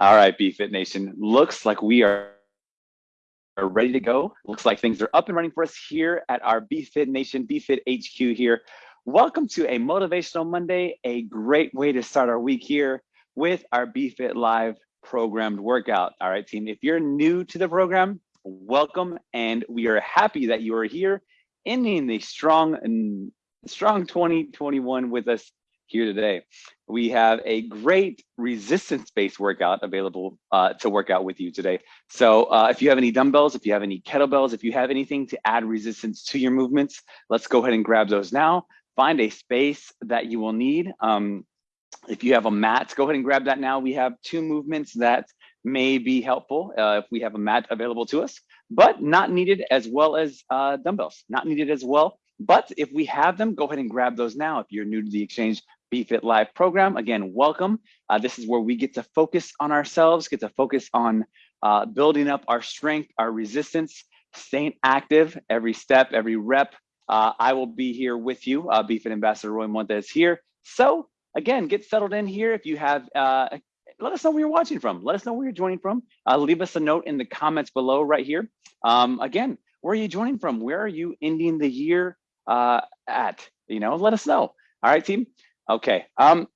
All right, BFit Nation. Looks like we are ready to go. Looks like things are up and running for us here at our BFit Nation, BFit HQ here. Welcome to a Motivational Monday, a great way to start our week here with our BFit Live programmed workout. All right, team, if you're new to the program, welcome. And we are happy that you are here ending the strong, and strong 2021 with us here today. We have a great resistance-based workout available uh, to work out with you today. So uh, if you have any dumbbells, if you have any kettlebells, if you have anything to add resistance to your movements, let's go ahead and grab those now. Find a space that you will need. Um, if you have a mat, go ahead and grab that now. We have two movements that may be helpful uh, if we have a mat available to us, but not needed as well as uh, dumbbells, not needed as well. But if we have them, go ahead and grab those now. If you're new to the exchange, BFit Live program. Again, welcome. Uh, this is where we get to focus on ourselves, get to focus on uh, building up our strength, our resistance, staying active every step, every rep. Uh, I will be here with you. Uh, BFit Ambassador Roy Montes here. So again, get settled in here. If you have, uh, let us know where you're watching from. Let us know where you're joining from. Uh, leave us a note in the comments below right here. Um, again, where are you joining from? Where are you ending the year uh, at? You know, let us know. All right, team. Okay. Um,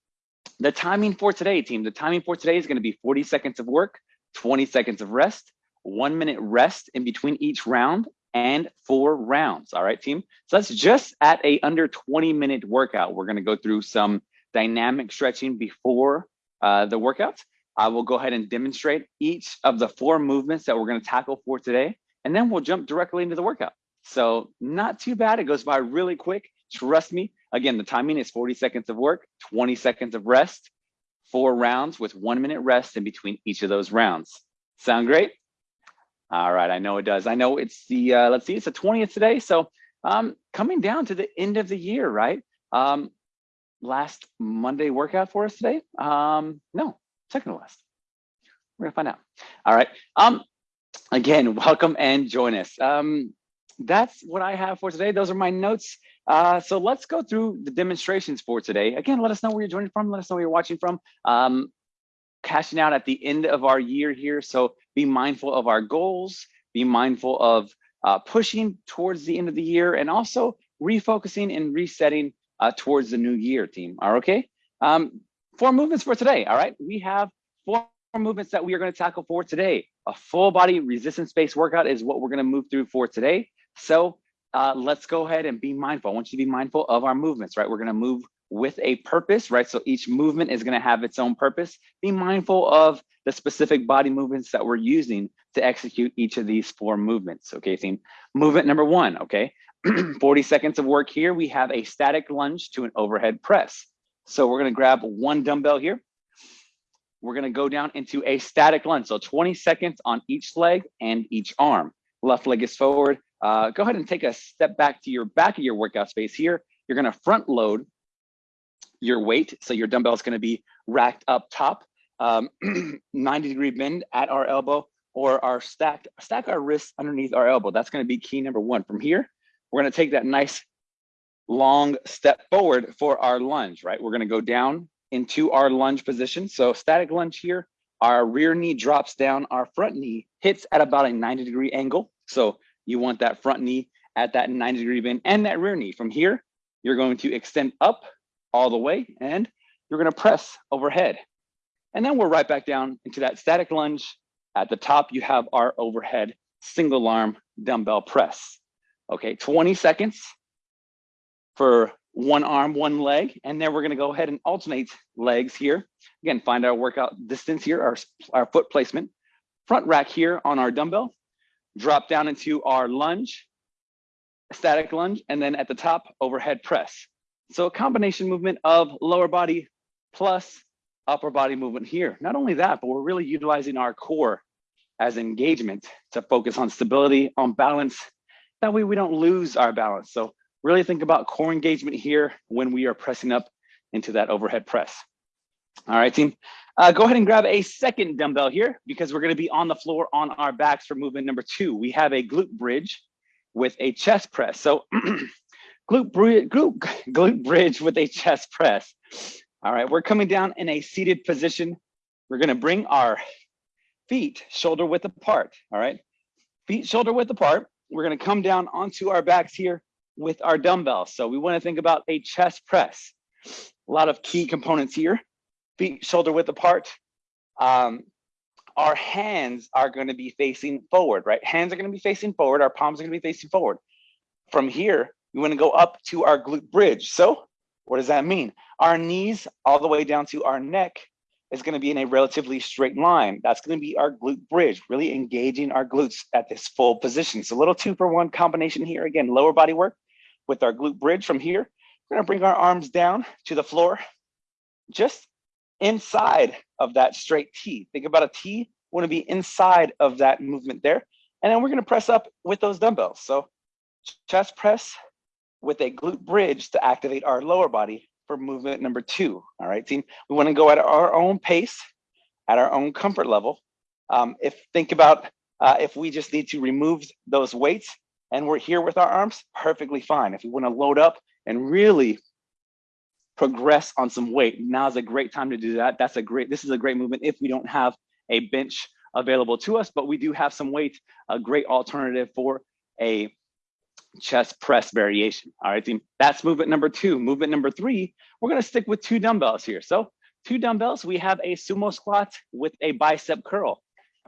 the timing for today, team, the timing for today is going to be 40 seconds of work, 20 seconds of rest, one minute rest in between each round, and four rounds. All right, team. So that's just at a under 20 minute workout. We're going to go through some dynamic stretching before uh, the workout. I will go ahead and demonstrate each of the four movements that we're going to tackle for today, and then we'll jump directly into the workout. So not too bad. It goes by really quick. Trust me, Again, the timing is 40 seconds of work, 20 seconds of rest, four rounds with one minute rest in between each of those rounds. Sound great? All right, I know it does. I know it's the, uh, let's see, it's the 20th today. So um, coming down to the end of the year, right? Um, last Monday workout for us today? Um, no, second to last. We're gonna find out. All right. Um, again, welcome and join us. Um, that's what I have for today. Those are my notes. Uh, so let's go through the demonstrations for today. Again, let us know where you're joining from. Let us know where you're watching from. Um, cashing out at the end of our year here. So be mindful of our goals, be mindful of uh, pushing towards the end of the year and also refocusing and resetting uh, towards the new year team. Are okay? Um, four movements for today. All right. We have four movements that we are going to tackle for today. A full body resistance based workout is what we're going to move through for today. So uh, let's go ahead and be mindful. I want you to be mindful of our movements, right? We're gonna move with a purpose, right? So each movement is gonna have its own purpose. Be mindful of the specific body movements that we're using to execute each of these four movements, okay, team? Movement number one, okay? 40 seconds of work here. We have a static lunge to an overhead press. So we're gonna grab one dumbbell here. We're gonna go down into a static lunge. So 20 seconds on each leg and each arm. Left leg is forward, uh, go ahead and take a step back to your back of your workout space here. You're gonna front load your weight. So your dumbbell is gonna be racked up top, um, 90 degree bend at our elbow or our stack, stack our wrists underneath our elbow. That's gonna be key number one. From here, we're gonna take that nice long step forward for our lunge, right? We're gonna go down into our lunge position. So static lunge here, our rear knee drops down, our front knee hits at about a 90 degree angle. So you want that front knee at that 90 degree bend and that rear knee. From here, you're going to extend up all the way and you're gonna press overhead. And then we're right back down into that static lunge. At the top, you have our overhead single arm dumbbell press. Okay, 20 seconds for one arm, one leg, and then we're gonna go ahead and alternate legs here. Again, find our workout distance here, our, our foot placement. Front rack here on our dumbbell, drop down into our lunge, static lunge, and then at the top, overhead press. So a combination movement of lower body plus upper body movement here. Not only that, but we're really utilizing our core as engagement to focus on stability, on balance. That way we don't lose our balance. So really think about core engagement here when we are pressing up into that overhead press. All right, team. Uh, go ahead and grab a second dumbbell here because we're going to be on the floor on our backs for movement number two. We have a glute bridge with a chest press. So glute, bridge, glute, glute bridge with a chest press. All right, we're coming down in a seated position. we're gonna bring our feet shoulder width apart, all right? Feet shoulder width apart. We're gonna come down onto our backs here with our dumbbells. So we wanna think about a chest press. A lot of key components here. Feet shoulder width apart. Um, our hands are gonna be facing forward, right? Hands are gonna be facing forward. Our palms are gonna be facing forward. From here, we wanna go up to our glute bridge. So what does that mean? Our knees all the way down to our neck is going to be in a relatively straight line. That's going to be our glute bridge, really engaging our glutes at this full position. So a little two for one combination here. Again, lower body work with our glute bridge from here. We're going to bring our arms down to the floor, just inside of that straight T. Think about a T, want to be inside of that movement there. And then we're going to press up with those dumbbells. So chest press with a glute bridge to activate our lower body for movement number two. All right, team. We want to go at our own pace, at our own comfort level. Um, if think about uh, if we just need to remove those weights and we're here with our arms, perfectly fine. If we want to load up and really progress on some weight, now is a great time to do that. That's a great, this is a great movement if we don't have a bench available to us, but we do have some weight, a great alternative for a chest press variation. All right, team. That's movement number two. Movement number three, we're gonna stick with two dumbbells here. So two dumbbells, we have a sumo squat with a bicep curl.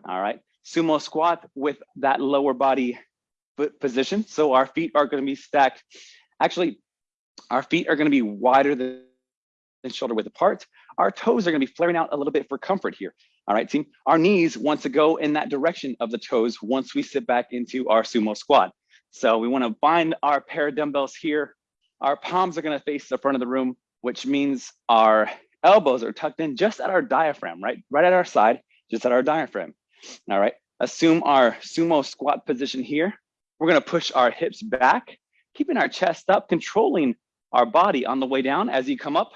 All right, sumo squat with that lower body foot position. So our feet are gonna be stacked. Actually, our feet are gonna be wider than shoulder width apart. Our toes are gonna be flaring out a little bit for comfort here. All right, team. Our knees want to go in that direction of the toes once we sit back into our sumo squat. So we wanna bind our pair of dumbbells here. Our palms are gonna face the front of the room, which means our elbows are tucked in just at our diaphragm, right? Right at our side, just at our diaphragm. All right, assume our sumo squat position here. We're gonna push our hips back, keeping our chest up, controlling our body on the way down. As you come up,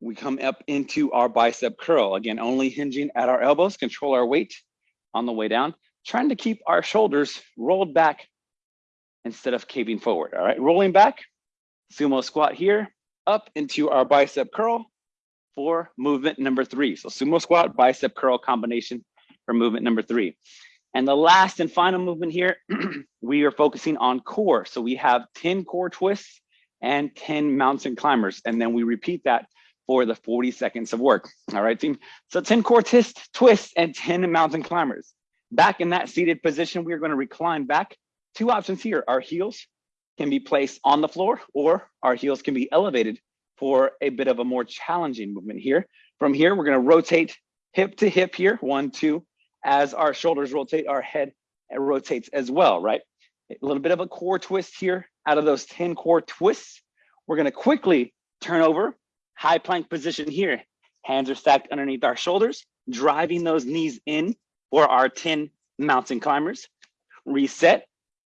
we come up into our bicep curl. Again, only hinging at our elbows, control our weight on the way down, trying to keep our shoulders rolled back instead of caving forward. All right, rolling back, sumo squat here, up into our bicep curl for movement number three. So sumo squat, bicep curl combination for movement number three. And the last and final movement here, we are focusing on core. So we have 10 core twists and 10 mountain climbers. And then we repeat that for the 40 seconds of work. All right, team. So 10 core twists, twists and 10 mountain climbers. Back in that seated position, we're gonna recline back two options here. Our heels can be placed on the floor or our heels can be elevated for a bit of a more challenging movement here. From here, we're gonna rotate hip to hip here, one, two. As our shoulders rotate, our head rotates as well, right? A little bit of a core twist here. Out of those 10 core twists, we're gonna quickly turn over, high plank position here. Hands are stacked underneath our shoulders, driving those knees in for our 10 mountain climbers. Reset,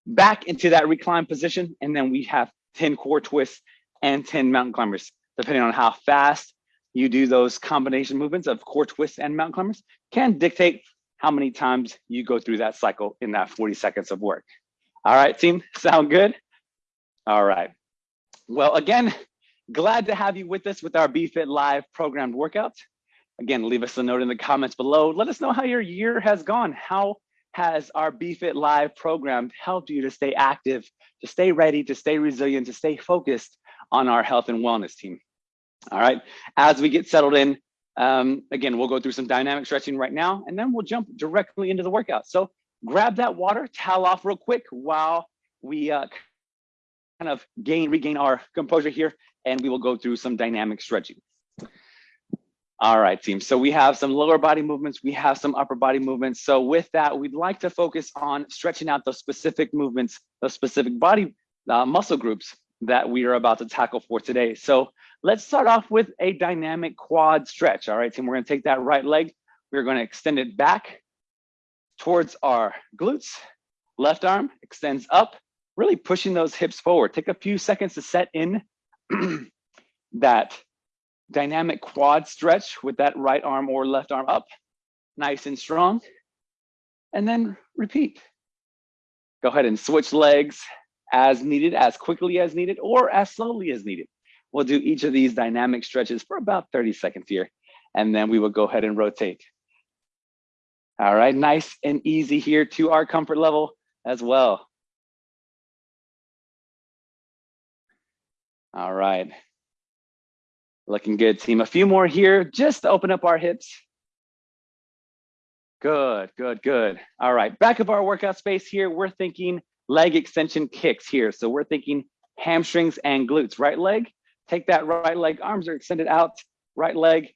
back into that recline position. And then we have 10 core twists and 10 mountain climbers, depending on how fast you do those combination movements of core twists and mountain climbers can dictate how many times you go through that cycle in that 40 seconds of work. All right, team, sound good? All right. Well, again, glad to have you with us with our BFit Live programmed workouts. Again, leave us a note in the comments below. Let us know how your year has gone. How has our BFit Live program helped you to stay active, to stay ready, to stay resilient, to stay focused on our health and wellness team? All right, as we get settled in, um, again, we'll go through some dynamic stretching right now, and then we'll jump directly into the workout. So grab that water, towel off real quick while we uh, kind of gain, regain our composure here, and we will go through some dynamic stretching. All right, team. So we have some lower body movements. We have some upper body movements. So with that, we'd like to focus on stretching out those specific movements, those specific body uh, muscle groups that we are about to tackle for today. So let's start off with a dynamic quad stretch. All right, team, we're gonna take that right leg. We're gonna extend it back towards our glutes. Left arm extends up, really pushing those hips forward. Take a few seconds to set in that dynamic quad stretch with that right arm or left arm up, nice and strong. And then repeat. Go ahead and switch legs as needed, as quickly as needed, or as slowly as needed. We'll do each of these dynamic stretches for about 30 seconds here. and then we will go ahead and rotate. All right, nice and easy here to our comfort level as well. All right. Looking good, team. A few more here, just to open up our hips. Good, good, good. All right, back of our workout space here, we're thinking leg extension kicks here. So we're thinking hamstrings and glutes. Right leg, take that right leg, arms are extended out, right leg,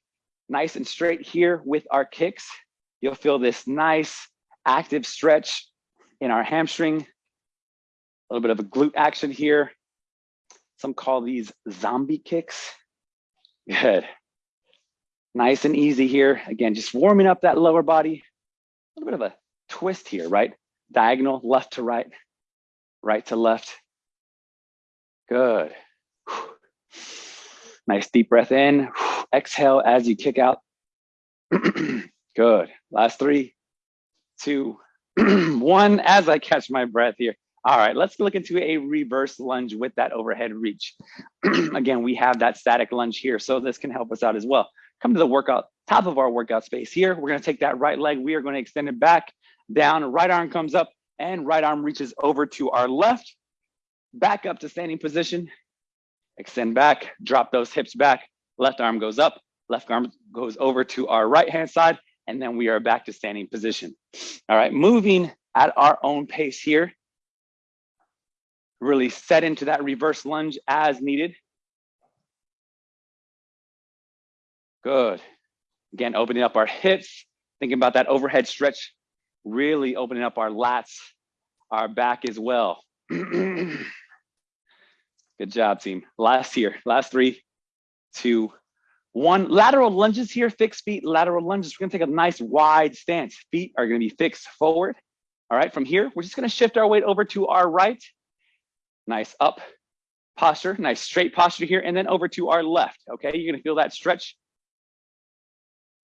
nice and straight here with our kicks. You'll feel this nice active stretch in our hamstring, a little bit of a glute action here. Some call these zombie kicks. Good. Nice and easy here. Again, just warming up that lower body. A little bit of a twist here, right? Diagonal, left to right, right to left. Good. Nice deep breath in. Exhale as you kick out. Good. Last three, two, one. As I catch my breath here. All right, let's look into a reverse lunge with that overhead reach. Again, we have that static lunge here, so this can help us out as well. Come to the workout, top of our workout space here. We're gonna take that right leg, we are gonna extend it back, down, right arm comes up, and right arm reaches over to our left, back up to standing position, extend back, drop those hips back, left arm goes up, left arm goes over to our right hand side, and then we are back to standing position. All right, moving at our own pace here really set into that reverse lunge as needed. Good. Again, opening up our hips, thinking about that overhead stretch, really opening up our lats, our back as well. Good job, team. Last here, last three, two, one. Lateral lunges here, fixed feet, lateral lunges. We're gonna take a nice wide stance. Feet are gonna be fixed forward. All right, from here, we're just gonna shift our weight over to our right nice up posture, nice straight posture here, and then over to our left, okay? You're gonna feel that stretch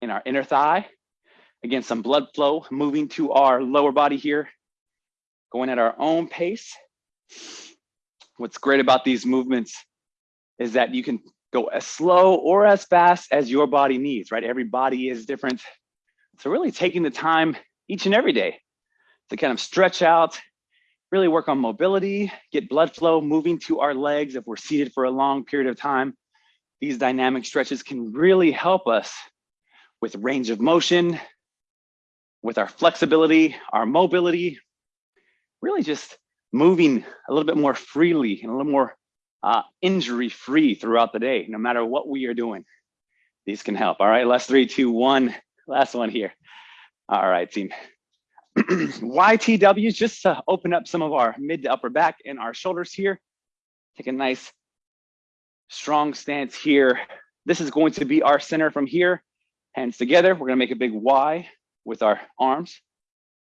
in our inner thigh. Again, some blood flow moving to our lower body here, going at our own pace. What's great about these movements is that you can go as slow or as fast as your body needs, right? Every body is different. So really taking the time each and every day to kind of stretch out really work on mobility, get blood flow moving to our legs if we're seated for a long period of time. These dynamic stretches can really help us with range of motion, with our flexibility, our mobility, really just moving a little bit more freely and a little more uh, injury free throughout the day, no matter what we are doing. These can help. All right, last three, two, one. Last one here. All right, team. YTWs, just to open up some of our mid to upper back and our shoulders here. Take a nice strong stance here. This is going to be our center from here. Hands together, we're gonna make a big Y with our arms.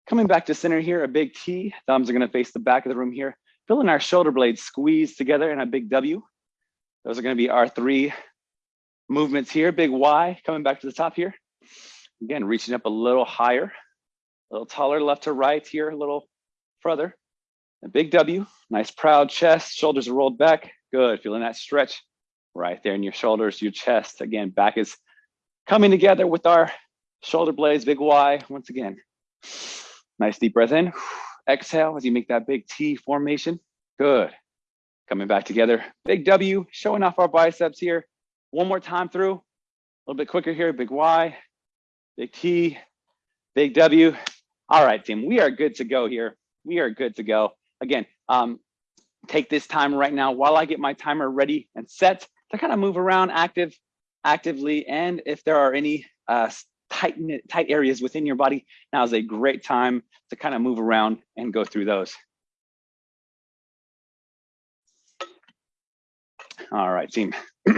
Coming back to center here, a big T. Thumbs are gonna face the back of the room here. Feeling our shoulder blades squeeze together in a big W. Those are gonna be our three movements here. Big Y, coming back to the top here. Again, reaching up a little higher. A little taller left to right here, a little further. A big W, nice proud chest, shoulders are rolled back. Good, feeling that stretch right there in your shoulders, your chest. Again, back is coming together with our shoulder blades, big Y. Once again, nice deep breath in. Exhale as you make that big T formation. Good. Coming back together, big W, showing off our biceps here. One more time through, a little bit quicker here, big Y, big T, big W. All right, team, we are good to go here. We are good to go. Again, um, take this time right now while I get my timer ready and set to kind of move around active, actively. And if there are any uh, tight, tight areas within your body, now is a great time to kind of move around and go through those. All right, team. All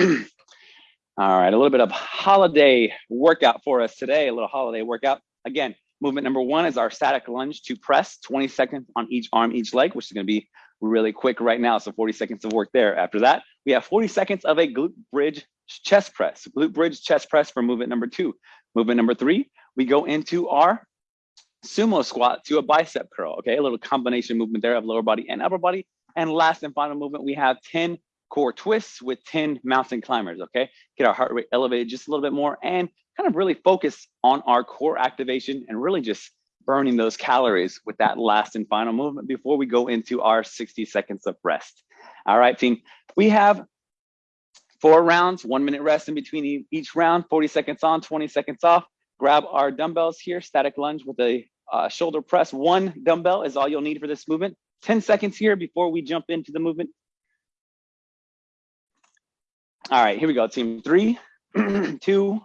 right, a little bit of holiday workout for us today, a little holiday workout. Again, Movement number one is our static lunge to press 20 seconds on each arm, each leg, which is gonna be really quick right now. So 40 seconds of work there. After that, we have 40 seconds of a glute bridge chest press, glute bridge chest press for movement number two. Movement number three, we go into our sumo squat to a bicep curl, okay? A little combination movement there of lower body and upper body. And last and final movement, we have 10 core twists with 10 mountain climbers, okay? Get our heart rate elevated just a little bit more and kind of really focus on our core activation and really just burning those calories with that last and final movement before we go into our 60 seconds of rest. All right, team, we have four rounds, one minute rest in between each round, 40 seconds on, 20 seconds off. Grab our dumbbells here, static lunge with a uh, shoulder press. One dumbbell is all you'll need for this movement. 10 seconds here before we jump into the movement. All right, here we go, team. Three, two,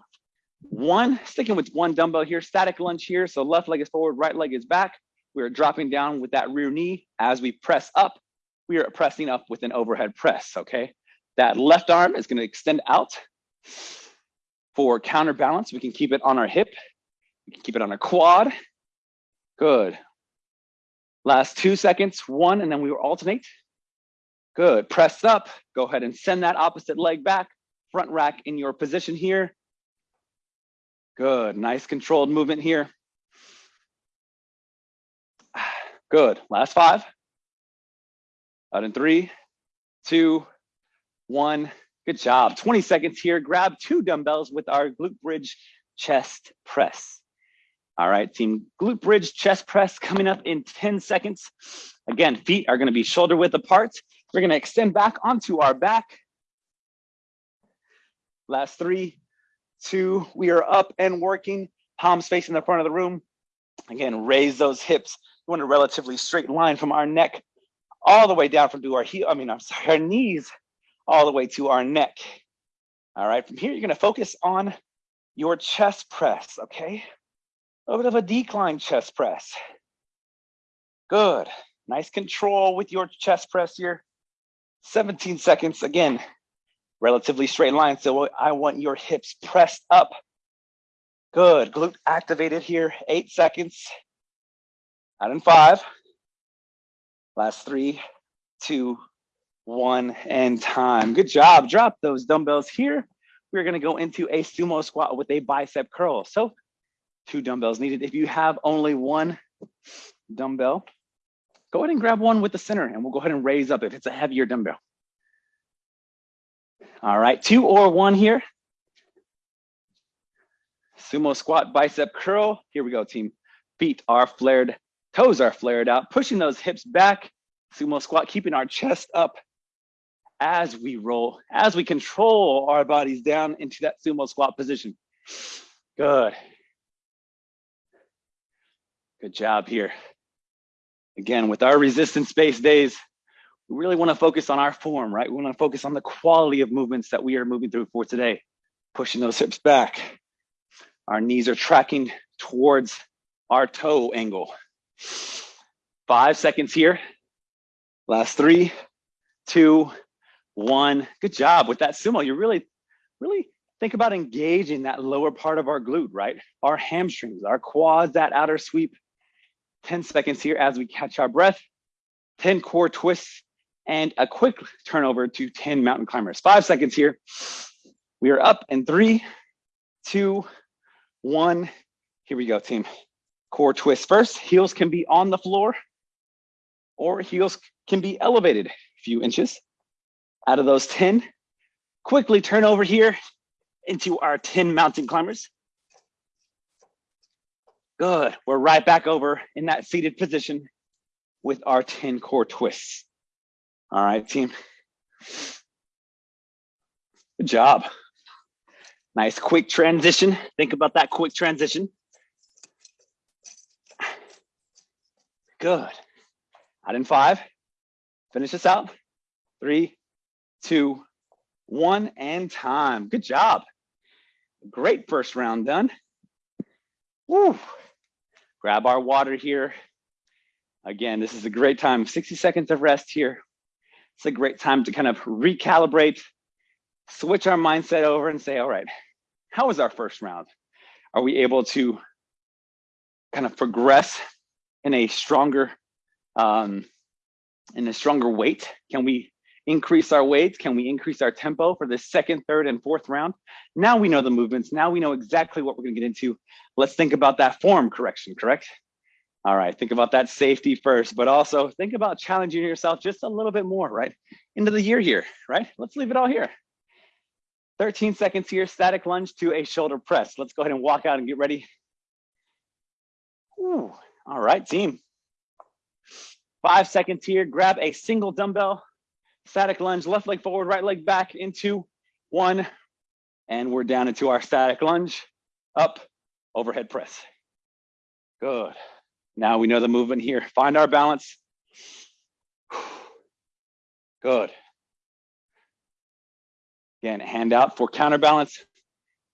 one. Sticking with one dumbbell here, static lunge here. So left leg is forward, right leg is back. We are dropping down with that rear knee. As we press up, we are pressing up with an overhead press, okay? That left arm is gonna extend out for counterbalance. We can keep it on our hip. We can keep it on our quad. Good. Last two seconds, one, and then we will alternate. Good, press up. Go ahead and send that opposite leg back. Front rack in your position here. Good, nice controlled movement here. Good, last five. Out in three, two, one. Good job. 20 seconds here. Grab two dumbbells with our glute bridge chest press. All right, team glute bridge chest press coming up in 10 seconds. Again, feet are gonna be shoulder width apart. We're gonna extend back onto our back. Last three, two, we are up and working, palms facing the front of the room. Again, raise those hips. We want a relatively straight line from our neck all the way down from to our heel, I mean, I'm sorry, our knees all the way to our neck. All right, from here, you're gonna focus on your chest press, okay? A little bit of a decline chest press. Good, nice control with your chest press here. 17 seconds, again, relatively straight line. So I want your hips pressed up. Good, glute activated here, eight seconds. Out in five. Last three, two, one, and time. Good job, drop those dumbbells here. We're gonna go into a sumo squat with a bicep curl. So two dumbbells needed. If you have only one dumbbell, go ahead and grab one with the center and we'll go ahead and raise up if it's a heavier dumbbell. All right, two or one here. Sumo squat, bicep curl. Here we go, team. Feet are flared, toes are flared out, pushing those hips back. Sumo squat, keeping our chest up as we roll, as we control our bodies down into that sumo squat position. Good. Good job here. Again, with our resistance-based days, we really want to focus on our form, right? We want to focus on the quality of movements that we are moving through for today. Pushing those hips back. Our knees are tracking towards our toe angle. Five seconds here. Last three, two, one. Good job with that sumo. You really, really think about engaging that lower part of our glute, right? Our hamstrings, our quads, that outer sweep. 10 seconds here as we catch our breath, 10 core twists, and a quick turnover to 10 mountain climbers. Five seconds here. We are up in three, two, one. Here we go, team. Core twist first. Heels can be on the floor or heels can be elevated a few inches. Out of those 10, quickly turn over here into our 10 mountain climbers. Good. We're right back over in that seated position with our 10 core twists. All right, team. Good job. Nice quick transition. Think about that quick transition. Good. Out in five. Finish this out. Three, two, one, and time. Good job. Great first round done. Woo grab our water here. Again, this is a great time, 60 seconds of rest here. It's a great time to kind of recalibrate, switch our mindset over and say, all right, how was our first round? Are we able to kind of progress in a stronger, um, in a stronger weight? Can we increase our weights? Can we increase our tempo for the second, third, and fourth round? Now we know the movements. Now we know exactly what we're gonna get into. Let's think about that form correction, correct? All right, think about that safety first, but also think about challenging yourself just a little bit more, right? into the year here, right? Let's leave it all here. 13 seconds here, static lunge to a shoulder press. Let's go ahead and walk out and get ready. Ooh, all right, team. Five seconds here, grab a single dumbbell, static lunge, left leg forward, right leg back into one, and we're down into our static lunge, up, overhead press. Good. Now we know the movement here. Find our balance. Good. Again, hand out for counterbalance.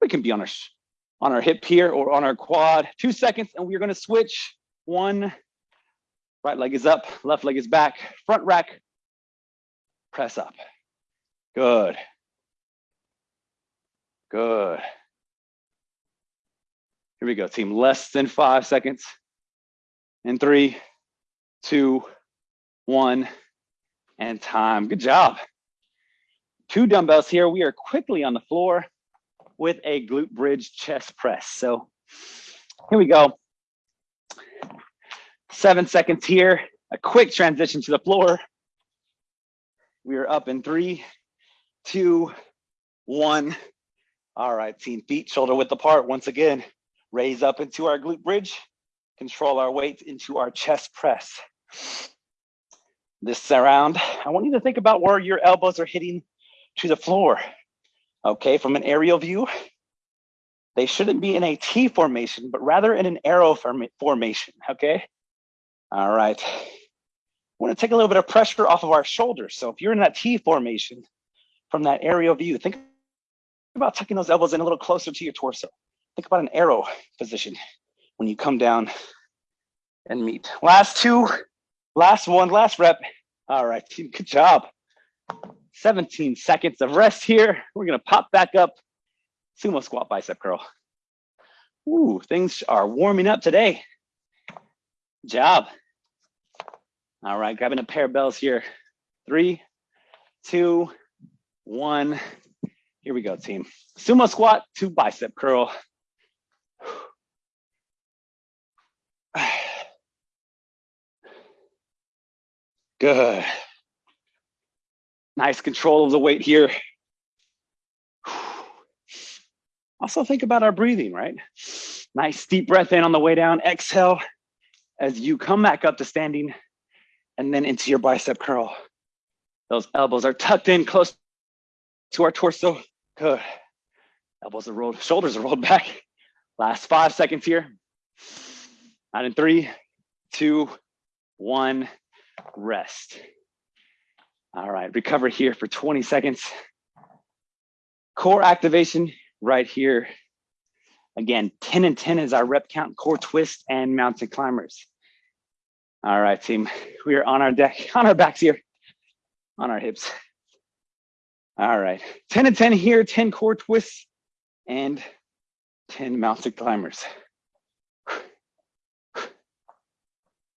We can be on our, on our hip here or on our quad. Two seconds, and we're gonna switch. One, right leg is up, left leg is back, front rack, press up. Good. Good. Here we go, team. Less than five seconds. In three, two, one, and time. Good job two dumbbells here. We are quickly on the floor with a glute bridge chest press. So here we go. Seven seconds here, a quick transition to the floor. We are up in three, two, one. All right, team feet shoulder width apart. Once again, raise up into our glute bridge, control our weight into our chest press. This round, I want you to think about where your elbows are hitting to the floor. Okay, from an aerial view, they shouldn't be in a T formation, but rather in an arrow form formation, okay? All right. I wanna take a little bit of pressure off of our shoulders. So if you're in that T formation from that aerial view, think about tucking those elbows in a little closer to your torso. Think about an arrow position when you come down and meet. Last two, last one, last rep. All right, team, good job. 17 seconds of rest here. We're gonna pop back up, sumo squat bicep curl. Ooh, things are warming up today. Job. All right, grabbing a pair of bells here. Three, two, one. Here we go, team. Sumo squat to bicep curl. Good. Nice control of the weight here. Also think about our breathing, right? Nice deep breath in on the way down. Exhale as you come back up to standing and then into your bicep curl. Those elbows are tucked in close to our torso. Good. Elbows are rolled, shoulders are rolled back. Last five seconds here. Out in three, two, one, rest. All right, recover here for 20 seconds. Core activation right here. Again, 10 and 10 is our rep count, core twist and mountain climbers. All right, team, we are on our deck, on our backs here, on our hips. All right, 10 and 10 here, 10 core twists and 10 mountain climbers.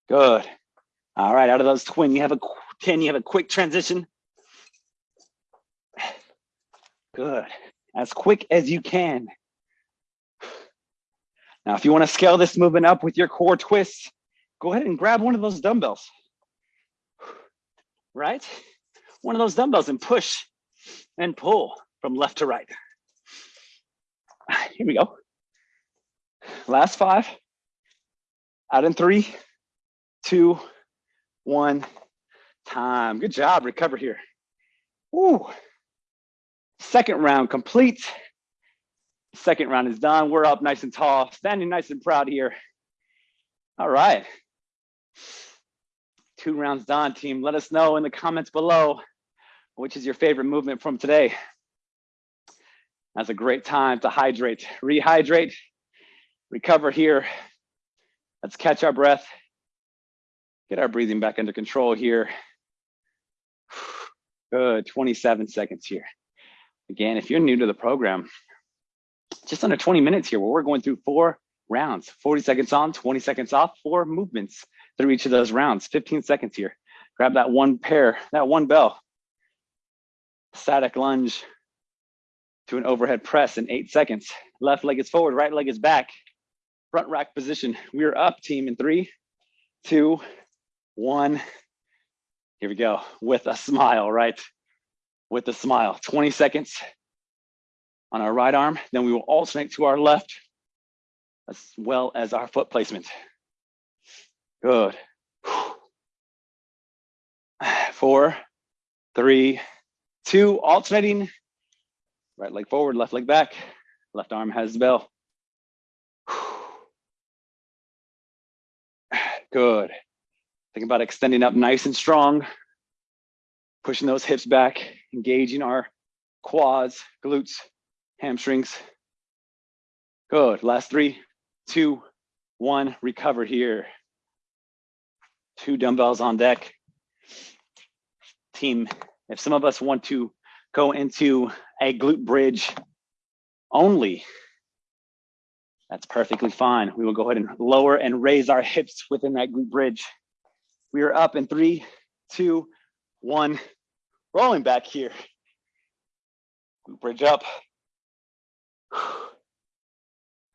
Good. All right, out of those twin, you have a can you have a quick transition? Good, as quick as you can. Now, if you wanna scale this movement up with your core twists, go ahead and grab one of those dumbbells, right? One of those dumbbells and push and pull from left to right. Here we go. Last five, out in three, two, one, time. Good job, recover here. Ooh. Second round complete. Second round is done. We're up nice and tall, standing nice and proud here. All right. Two rounds done, team. Let us know in the comments below which is your favorite movement from today. That's a great time to hydrate, rehydrate, recover here. Let's catch our breath, get our breathing back under control here. Good, 27 seconds here. Again, if you're new to the program, just under 20 minutes here where we're going through four rounds, 40 seconds on, 20 seconds off, four movements through each of those rounds, 15 seconds here. Grab that one pair, that one bell. Static lunge to an overhead press in eight seconds. Left leg is forward, right leg is back. Front rack position. We are up team in three, two, one. Here we go, with a smile, right? With a smile, 20 seconds on our right arm, then we will alternate to our left as well as our foot placement. Good. Four, three, two, alternating. Right leg forward, left leg back. Left arm has the bell. Good. Think about extending up nice and strong, pushing those hips back, engaging our quads, glutes, hamstrings. Good. Last three, two, one. Recover here. Two dumbbells on deck. Team, if some of us want to go into a glute bridge only, that's perfectly fine. We will go ahead and lower and raise our hips within that glute bridge. We are up in three, two, one. Rolling back here. Glute bridge up.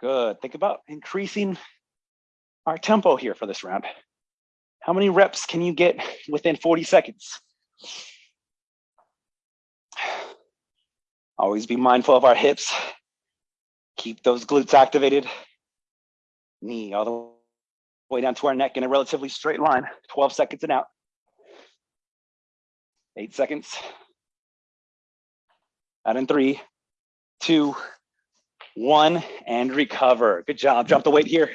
Good. Think about increasing our tempo here for this round. How many reps can you get within 40 seconds? Always be mindful of our hips. Keep those glutes activated. Knee all the way down to our neck in a relatively straight line. 12 seconds and out. Eight seconds. Out in three, two, one, and recover. Good job. Drop the weight here.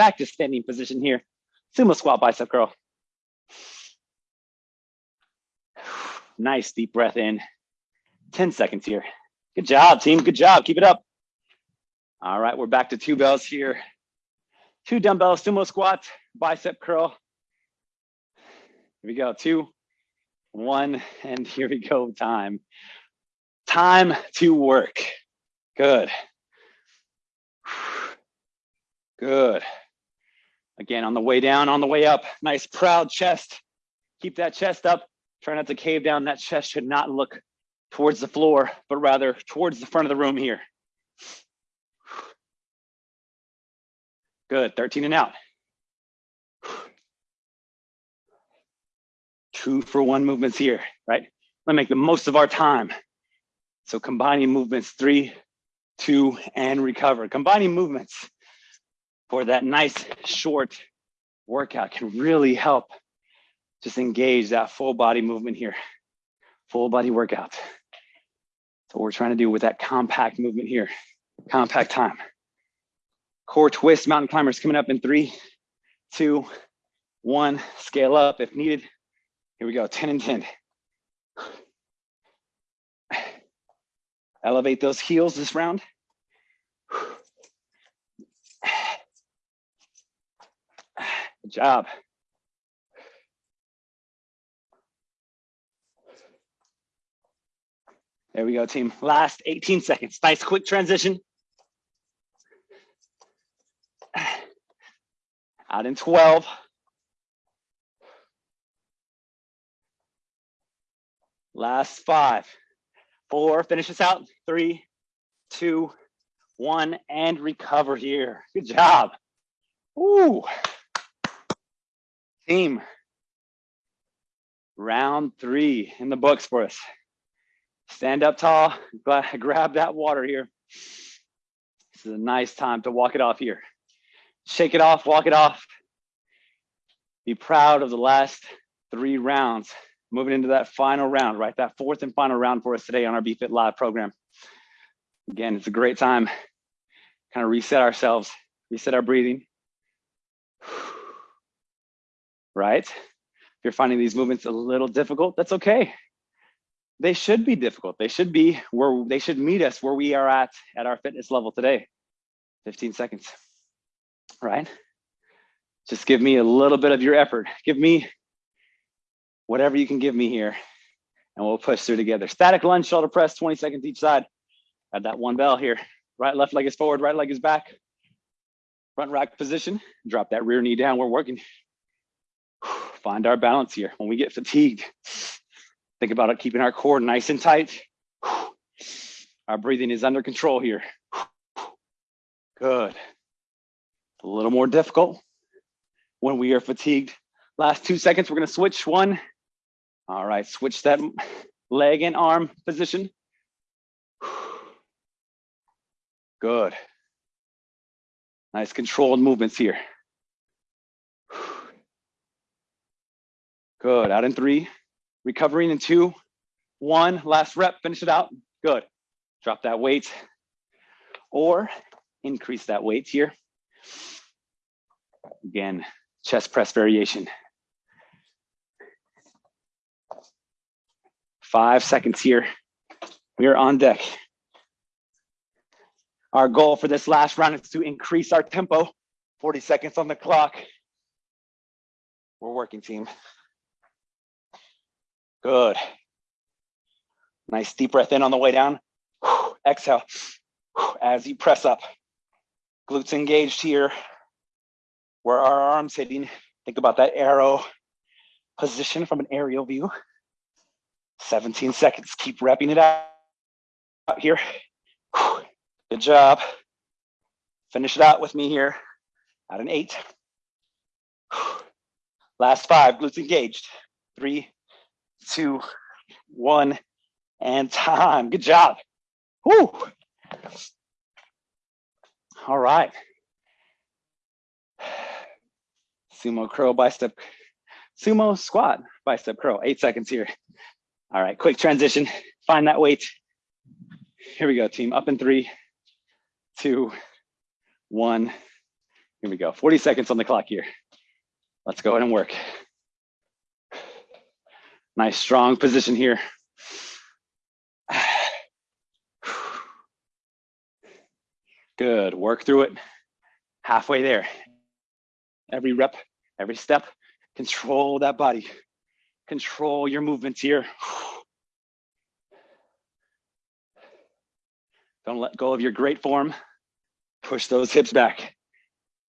Back to standing position here. Sumo squat bicep curl. Nice deep breath in. 10 seconds here. Good job, team. Good job. Keep it up. All right, we're back to two bells here. Two dumbbell sumo squat, bicep curl. Here we go. Two, one, and here we go. Time. Time to work. Good. Good. Again, on the way down, on the way up, nice proud chest. Keep that chest up. Try not to cave down. That chest should not look towards the floor, but rather towards the front of the room here. Good, 13 and out. Two for one movements here, right? Let's make the most of our time. So combining movements, three, two, and recover. Combining movements for that nice short workout can really help just engage that full body movement here. Full body workout. So what we're trying to do with that compact movement here, compact time. Core twist, mountain climbers coming up in three, two, one, scale up if needed. Here we go, 10 and 10. Elevate those heels this round. Good job. There we go, team. Last 18 seconds. Nice quick transition. Out in 12. Last five four, finish this out, three, two, one, and recover here. Good job. Ooh. Team. Round three in the books for us. Stand up tall, grab that water here. This is a nice time to walk it off here. Shake it off, walk it off. Be proud of the last three rounds moving into that final round, right? That fourth and final round for us today on our BFit Live program. Again, it's a great time. Kind of reset ourselves, reset our breathing. Right? If you're finding these movements a little difficult, that's okay. They should be difficult. They should be where they should meet us where we are at at our fitness level today. 15 seconds, right? Just give me a little bit of your effort. Give me whatever you can give me here, and we'll push through together. Static lunge, shoulder press, 20 seconds each side. Add that one bell here. Right, left leg is forward, right leg is back. Front rack position, drop that rear knee down. We're working. Find our balance here. When we get fatigued, think about it, keeping our core nice and tight. Our breathing is under control here. Good. A little more difficult when we are fatigued Last two seconds, we're gonna switch one. All right, switch that leg and arm position. Good. Nice controlled movements here. Good, out in three, recovering in two, one, last rep, finish it out. Good, drop that weight or increase that weight here. Again, chest press variation. Five seconds here. We are on deck. Our goal for this last round is to increase our tempo. 40 seconds on the clock. We're working team. Good. Nice deep breath in on the way down. Exhale as you press up. Glutes engaged here. Where are our arms hitting. Think about that arrow position from an aerial view. 17 seconds. Keep wrapping it out, here. Good job. Finish it out with me here at an eight. Last five, glutes engaged. Three, two, one, and time. Good job. Whoo. All right. Sumo curl bicep, sumo squat bicep curl. Eight seconds here. All right, quick transition. Find that weight. Here we go, team. Up in three, two, one. Here we go. 40 seconds on the clock here. Let's go ahead and work. Nice strong position here. Good, work through it. Halfway there. Every rep, every step, control that body. Control your movements here. Don't let go of your great form. Push those hips back.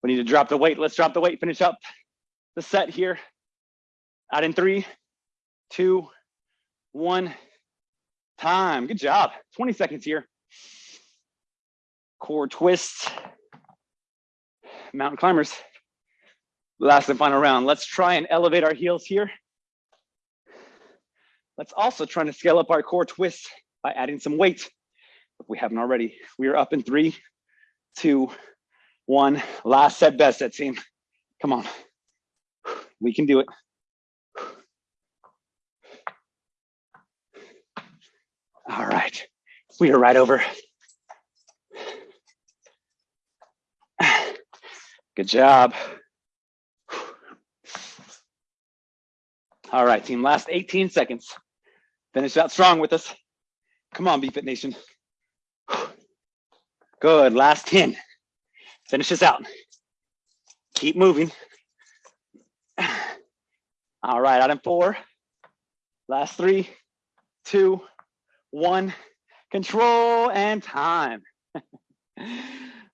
We need to drop the weight. Let's drop the weight, finish up the set here. Out in three, two, one. Time, good job. 20 seconds here. Core twists. Mountain climbers. Last and final round. Let's try and elevate our heels here. Let's also try to scale up our core twists by adding some weight. If we haven't already, we are up in three, two, one. Last set, best set team. Come on. We can do it. All right, we are right over. Good job. All right, team, last 18 seconds. Finish out strong with us. Come on, BFit Nation. Good, last 10. Finish this out. Keep moving. All right, out in four. Last three, two, one. Control and time. a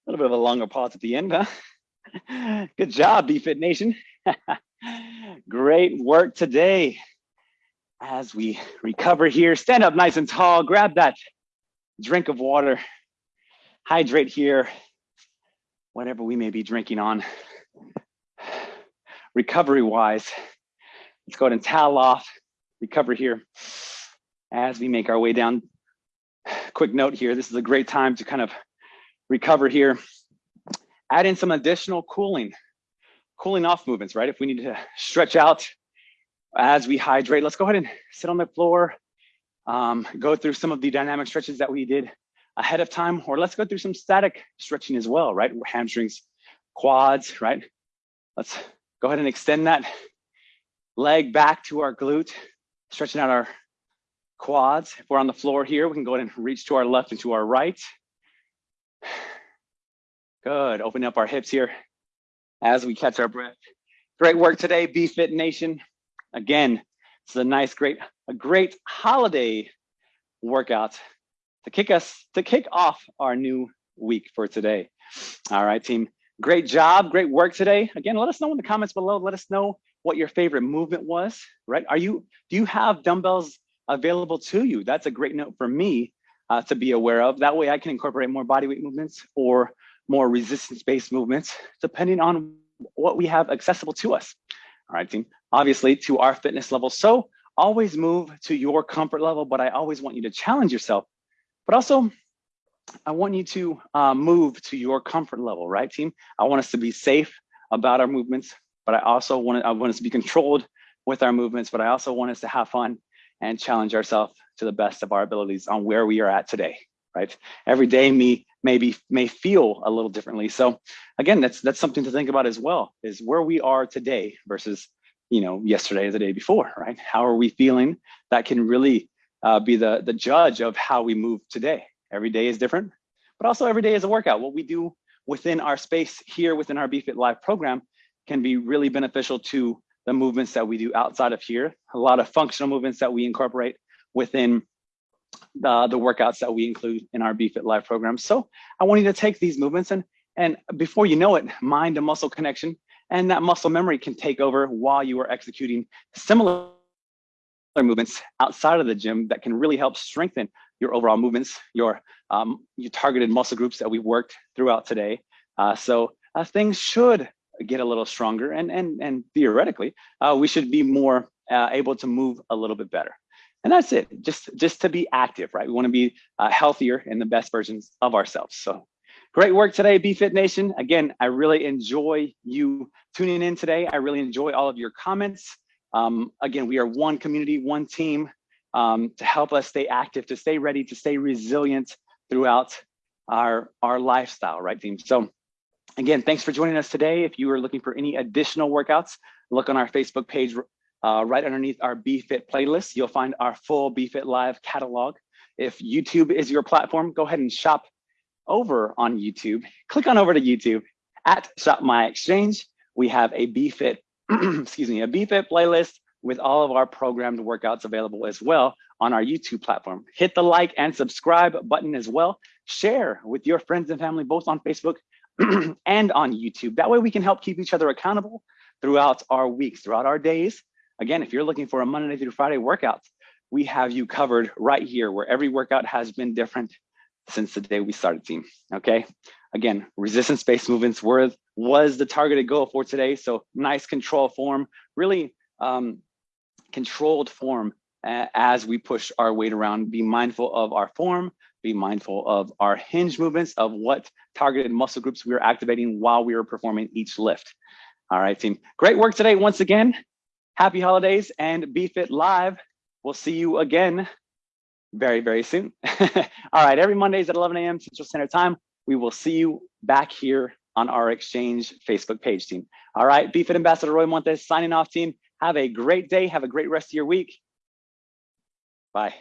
little bit of a longer pause at the end, huh? Good job, BFit Nation. Great work today. As we recover here, stand up nice and tall, grab that drink of water, hydrate here, whatever we may be drinking on. Recovery wise, let's go ahead and towel off, recover here as we make our way down. Quick note here, this is a great time to kind of recover here. Add in some additional cooling, cooling off movements, right? If we need to stretch out as we hydrate, let's go ahead and sit on the floor, um, go through some of the dynamic stretches that we did ahead of time, or let's go through some static stretching as well, right? Hamstrings, quads, right? Let's go ahead and extend that leg back to our glute, stretching out our quads. If we're on the floor here, we can go ahead and reach to our left and to our right. Good, open up our hips here as we catch our breath. Great work today, BFit Nation. Again, it's a nice, great, a great holiday workout to kick us to kick off our new week for today. All right, team. Great job, great work today. Again, let us know in the comments below. Let us know what your favorite movement was, right? Are you, do you have dumbbells available to you? That's a great note for me uh, to be aware of. That way I can incorporate more bodyweight movements or more resistance-based movements, depending on what we have accessible to us. All right, team. obviously to our fitness level. So always move to your comfort level, but I always want you to challenge yourself. But also, I want you to uh, move to your comfort level, right, team? I want us to be safe about our movements, but I also want, I want us to be controlled with our movements, but I also want us to have fun and challenge ourselves to the best of our abilities on where we are at today, right? Every day me maybe may feel a little differently. So again, that's that's something to think about as well, is where we are today versus you know yesterday or the day before, right? How are we feeling? That can really uh, be the, the judge of how we move today. Every day is different, but also every day is a workout. What we do within our space here within our BFit Live program can be really beneficial to the movements that we do outside of here. A lot of functional movements that we incorporate within the, the workouts that we include in our BFit Live program. So I want you to take these movements and, and before you know it, mind to muscle connection and that muscle memory can take over while you are executing similar movements outside of the gym that can really help strengthen your overall movements, your, um, your targeted muscle groups that we've worked throughout today. Uh, so uh, things should get a little stronger and, and, and theoretically, uh, we should be more uh, able to move a little bit better. And that's it, just, just to be active, right? We wanna be uh, healthier and the best versions of ourselves. So great work today, BFit Nation. Again, I really enjoy you tuning in today. I really enjoy all of your comments. Um, again, we are one community, one team um, to help us stay active, to stay ready, to stay resilient throughout our, our lifestyle, right team? So again, thanks for joining us today. If you are looking for any additional workouts, look on our Facebook page uh, right underneath our BFit playlist. You'll find our full BFit Live catalog. If YouTube is your platform, go ahead and shop over on YouTube. Click on over to YouTube at Shop My Exchange. We have a BFit excuse me, a BFit playlist with all of our programmed workouts available as well on our YouTube platform. Hit the like and subscribe button as well. Share with your friends and family, both on Facebook and on YouTube. That way we can help keep each other accountable throughout our weeks, throughout our days. Again, if you're looking for a Monday through Friday workout, we have you covered right here where every workout has been different since the day we started team, okay? Again, resistance-based movements were, was the targeted goal for today. So nice control form, really um, controlled form as we push our weight around. Be mindful of our form, be mindful of our hinge movements, of what targeted muscle groups we are activating while we are performing each lift. All right, team. Great work today once again. Happy holidays and BFit Live. We'll see you again very, very soon. All right, every Mondays at 11 a.m. Central Standard Time, we will see you back here on our Exchange Facebook page, team. All right, BFit Ambassador Roy Montes signing off, team. Have a great day. Have a great rest of your week. Bye.